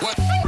What?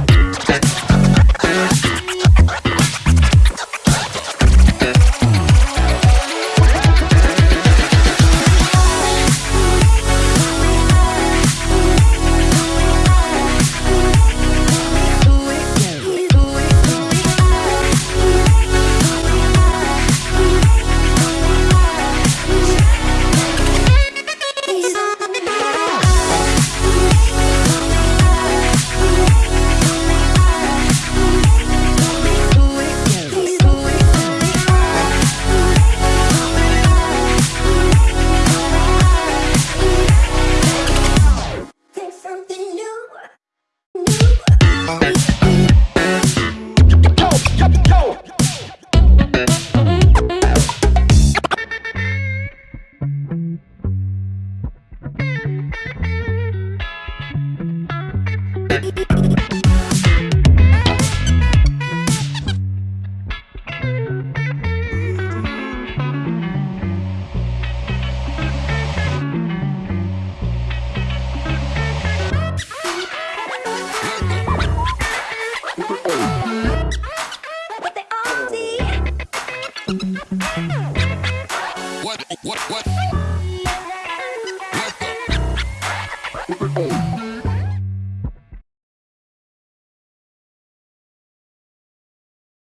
What they all see. What? What? What?